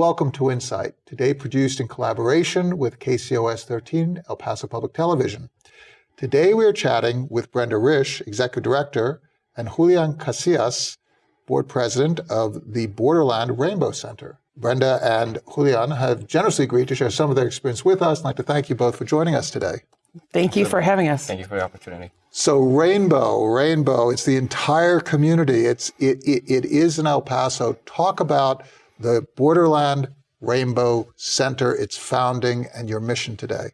Welcome to Insight, today produced in collaboration with KCOS 13 El Paso Public Television. Today we are chatting with Brenda Risch, Executive Director, and Julian Casillas, Board President of the Borderland Rainbow Center. Brenda and Julian have generously agreed to share some of their experience with us. I'd like to thank you both for joining us today. Thank you for having us. Thank you for the opportunity. So Rainbow, Rainbow, it's the entire community. It's it, it, it is in El Paso. Talk about the Borderland Rainbow Center, its founding, and your mission today?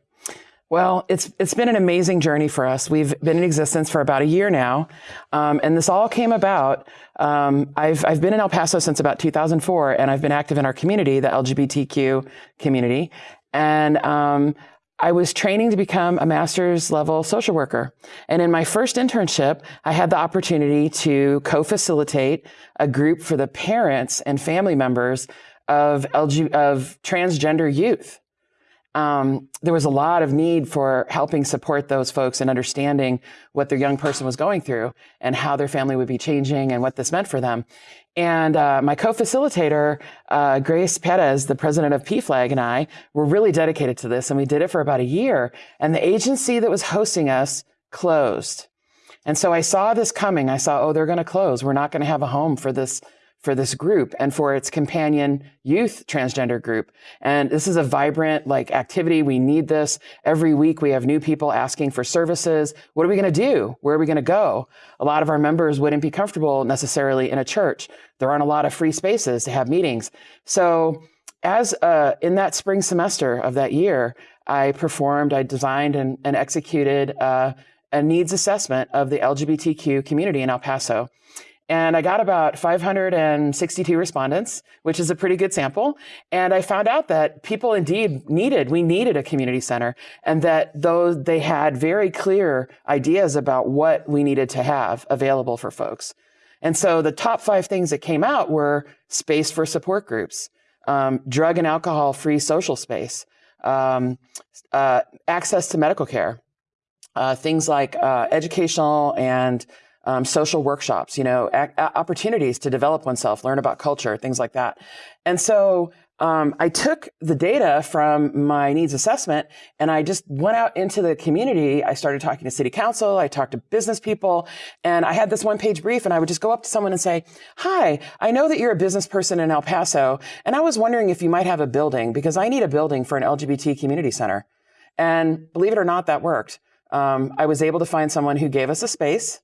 Well, it's it's been an amazing journey for us. We've been in existence for about a year now, um, and this all came about. Um, I've I've been in El Paso since about 2004, and I've been active in our community, the LGBTQ community, and um, I was training to become a master's level social worker. And in my first internship, I had the opportunity to co-facilitate a group for the parents and family members of LG, of transgender youth um, there was a lot of need for helping support those folks and understanding what their young person was going through and how their family would be changing and what this meant for them. And uh, my co-facilitator, uh, Grace Perez, the president of PFLAG, and I were really dedicated to this, and we did it for about a year. And the agency that was hosting us closed. And so I saw this coming. I saw, oh, they're going to close. We're not going to have a home for this for this group and for its companion youth transgender group. And this is a vibrant like activity. We need this. Every week we have new people asking for services. What are we going to do? Where are we going to go? A lot of our members wouldn't be comfortable necessarily in a church. There aren't a lot of free spaces to have meetings. So as uh, in that spring semester of that year, I performed, I designed and, and executed uh, a needs assessment of the LGBTQ community in El Paso. And I got about 562 respondents, which is a pretty good sample. And I found out that people indeed needed, we needed a community center and that though they had very clear ideas about what we needed to have available for folks. And so the top five things that came out were space for support groups, um, drug and alcohol free social space, um, uh, access to medical care, uh, things like uh, educational and um, social workshops, you know, opportunities to develop oneself, learn about culture, things like that. And so um, I took the data from my needs assessment and I just went out into the community. I started talking to city council. I talked to business people and I had this one page brief and I would just go up to someone and say, hi, I know that you're a business person in El Paso and I was wondering if you might have a building because I need a building for an LGBT community center. And believe it or not, that worked. Um, I was able to find someone who gave us a space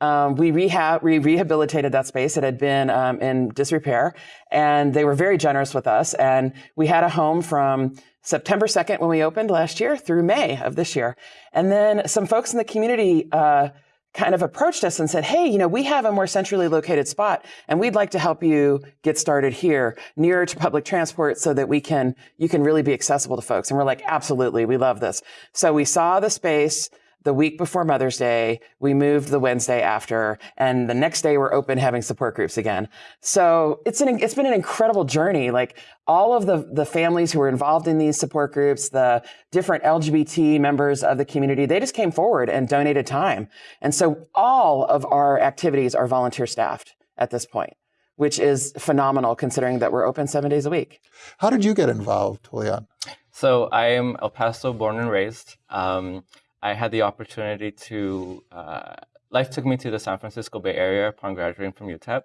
um, we rehab, we rehabilitated that space. It had been um, in disrepair, and they were very generous with us. And we had a home from September 2nd when we opened last year through May of this year. And then some folks in the community uh, kind of approached us and said, "Hey, you know, we have a more centrally located spot, and we'd like to help you get started here, nearer to public transport, so that we can you can really be accessible to folks." And we're like, "Absolutely, we love this." So we saw the space the week before Mother's Day, we moved the Wednesday after, and the next day we're open having support groups again. So it's an it's been an incredible journey. Like all of the the families who were involved in these support groups, the different LGBT members of the community, they just came forward and donated time. And so all of our activities are volunteer staffed at this point which is phenomenal considering that we're open seven days a week. How did you get involved, Julian? So I am El Paso born and raised. Um, I had the opportunity to, uh, life took me to the San Francisco Bay Area upon graduating from UTEP.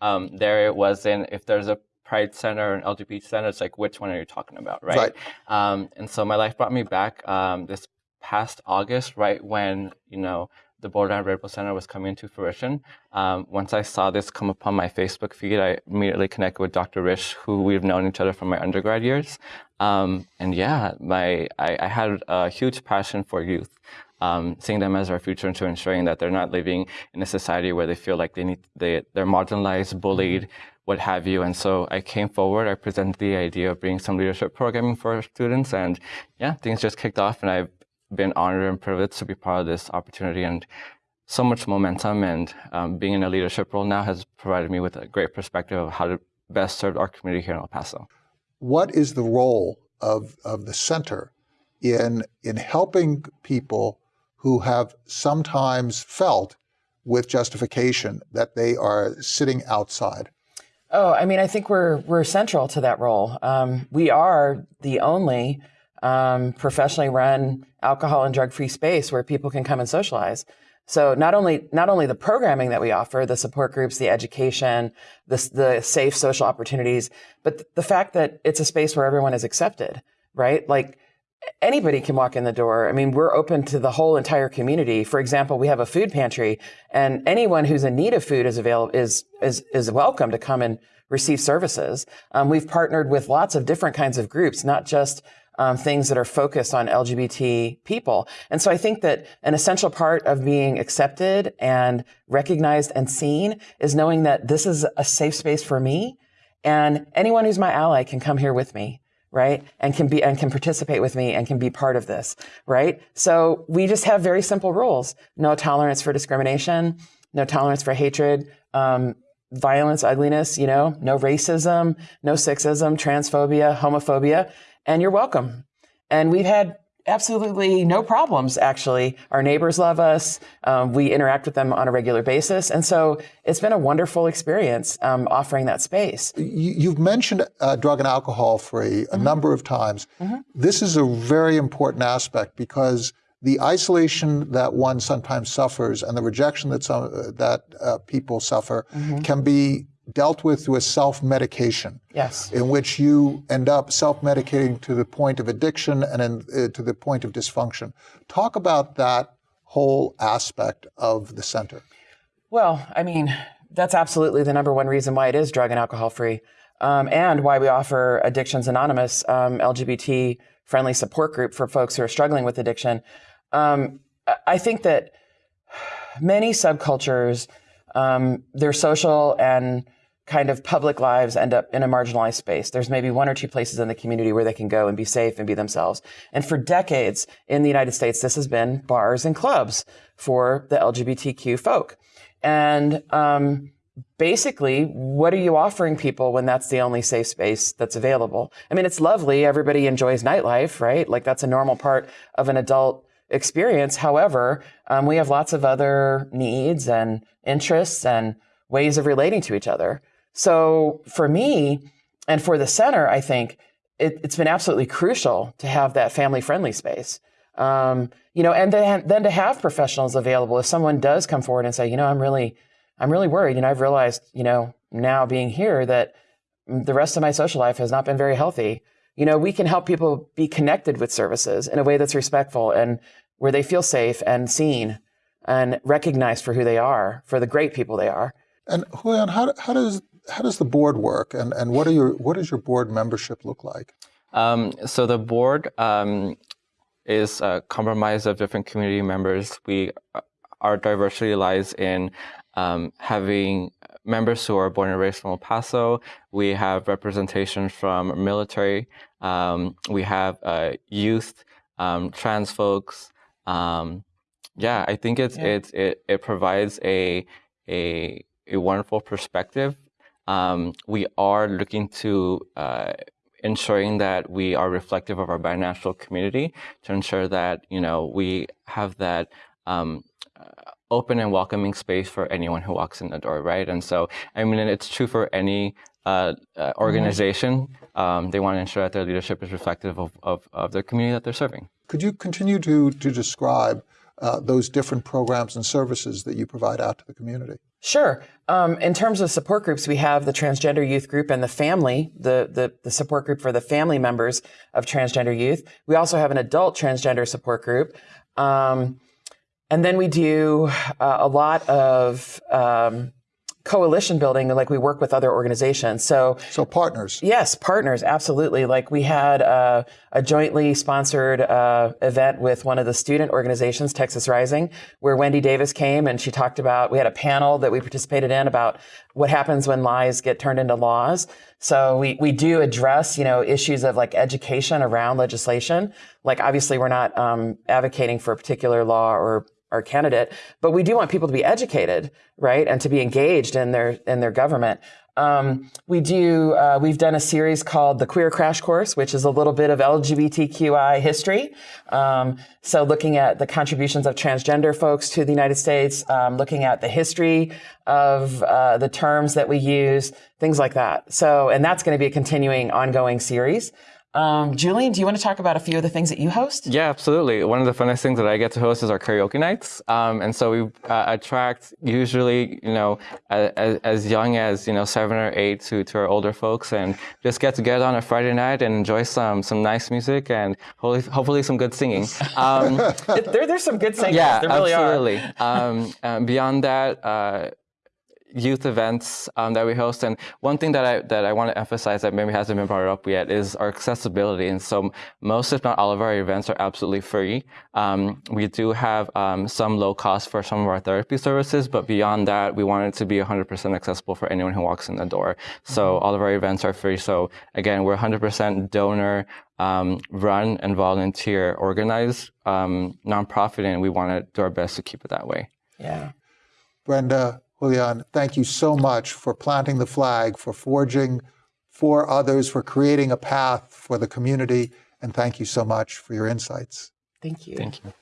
Um, there it was in, if there's a Pride Center or an LGBT Center, it's like, which one are you talking about, right? right. Um, and so my life brought me back um, this past August, right when, you know, the Borderland Rainbow Center was coming into fruition. Um, once I saw this come upon my Facebook feed, I immediately connected with Dr. Risch, who we've known each other from my undergrad years. Um, and yeah, my I, I, had a huge passion for youth, um, seeing them as our future and to ensuring that they're not living in a society where they feel like they need they they're marginalized, bullied, what have you. And so I came forward, I presented the idea of bringing some leadership programming for students, and yeah, things just kicked off, and I've been honored and privileged to be part of this opportunity and so much momentum and um, being in a leadership role now has provided me with a great perspective of how to best serve our community here in El Paso. What is the role of, of the center in, in helping people who have sometimes felt with justification that they are sitting outside? Oh, I mean, I think we're we're central to that role. Um, we are the only um, professionally run alcohol and drug free space where people can come and socialize. So not only not only the programming that we offer, the support groups, the education, the the safe social opportunities, but the fact that it's a space where everyone is accepted, right? Like anybody can walk in the door. I mean, we're open to the whole entire community. For example, we have a food pantry, and anyone who's in need of food is available is is is welcome to come and receive services. Um, we've partnered with lots of different kinds of groups, not just um, things that are focused on LGBT people. And so I think that an essential part of being accepted and recognized and seen is knowing that this is a safe space for me and anyone who's my ally can come here with me right? And can be and can participate with me and can be part of this right? So we just have very simple rules. No tolerance for discrimination no tolerance for hatred um, violence ugliness you know? No racism no sexism transphobia homophobia and you're welcome. And we've had absolutely no problems, actually. Our neighbors love us. Um, we interact with them on a regular basis. And so it's been a wonderful experience um, offering that space. You, have mentioned uh, drug and alcohol free a mm-hmm. number of times. Mm-hmm. This is a very important aspect because the isolation that one sometimes suffers and the rejection that some uh, that uh, people suffer mm-hmm. can be dealt with through a self-medication. Yes. In which you end up self-medicating to the point of addiction and in, uh, to the point of dysfunction. Talk about that whole aspect of the center. Well, I mean, that's absolutely the number one reason why it is drug and alcohol free, um, and why we offer Addictions Anonymous, um, LGBT friendly support group for folks who are struggling with addiction. Um, I think that many subcultures, um, their social and kind of public lives end up in a marginalized space. There's maybe one or two places in the community where they can go and be safe and be themselves. And for decades in the United States, this has been bars and clubs for the LGBTQ folk. And um, basically, what are you offering people when that's the only safe space that's available? I mean, it's lovely. Everybody enjoys nightlife, right? Like that's a normal part of an adult experience. However, um, we have lots of other needs and interests and ways of relating to each other. So for me and for the center, I think it, has been absolutely crucial to have that family friendly space. Um, you know, and then, then to have professionals available if someone does come forward and say, you know, I'm really, I'm really worried. You know, I've realized, you know, now being here that the rest of my social life has not been very healthy. You know, we can help people be connected with services in a way that's respectful and where they feel safe and seen and recognized for who they are, for the great people they are. And Julian, how, how does how does the board work, and, and what are your what does your board membership look like? Um, so the board um, is a compromise of different community members. We uh, our diversity lies in um, having members who are born and raised from El Paso. We have representation from military. Um, we have uh, youth, um, trans folks. Um, yeah, I think it's yeah. it's it, it provides a a a wonderful perspective um, we are looking to uh, ensuring that we are reflective of our binational community to ensure that you know we have that um, open and welcoming space for anyone who walks in the door, right? And so, I mean, it's true for any uh, uh, organization. Um, they want to ensure that their leadership is reflective of, of, of, their community that they're serving. Could you continue to, to describe uh, those different programs and services that you provide out to the community? Sure. Um, in terms of support groups, we have the transgender youth group and the family, the, the, the, support group for the family members of transgender youth. We also have an adult transgender support group. Um, and then we do uh, a lot of um, coalition building like we work with other organizations. So so partners. Yes partners absolutely. Like we had uh, a jointly sponsored uh, event with one of the student organizations texas rising where wendy davis came and she talked about we had a panel that we participated in about what happens when lies get turned into laws. So we, we do address you know issues of like education around legislation. Like obviously we're not um, advocating for a particular law or our candidate, but we do want people to be educated, right, and to be engaged in their in their government. Um, we do. Uh, we've done a series called the Queer Crash Course, which is a little bit of LGBTQI history. Um, so, looking at the contributions of transgender folks to the United States, um, looking at the history of uh, the terms that we use, things like that. So, and that's going to be a continuing, ongoing series. Um, Julian, do you want to talk about a few of the things that you host? Yeah, absolutely. One of the funnest things that I get to host is our karaoke nights. Um, and so we uh, attract usually, you know, as, as young as, you know, seven or eight to, to our older folks and just get together on a Friday night and enjoy some, some nice music and hopefully, hopefully some good singing. Um, there, there's some good singers. yeah, there really absolutely. um, um, beyond that, uh, youth events um, that we host, and one thing that I that I want to emphasize that maybe hasn't been brought up yet is our accessibility. And so, most if not all of our events are absolutely free. Um, we do have um, some low cost for some of our therapy services, but beyond that, we want it to be 100% accessible for anyone who walks in the door. So all of our events are free. So again, we're 100% donor um, run and volunteer organized um, nonprofit, and we want to do our best to keep it that way. Yeah. Brenda, Julian, thank you so much for planting the flag, for forging for others, for creating a path for the community, and thank you so much for your insights. Thank you. Thank you.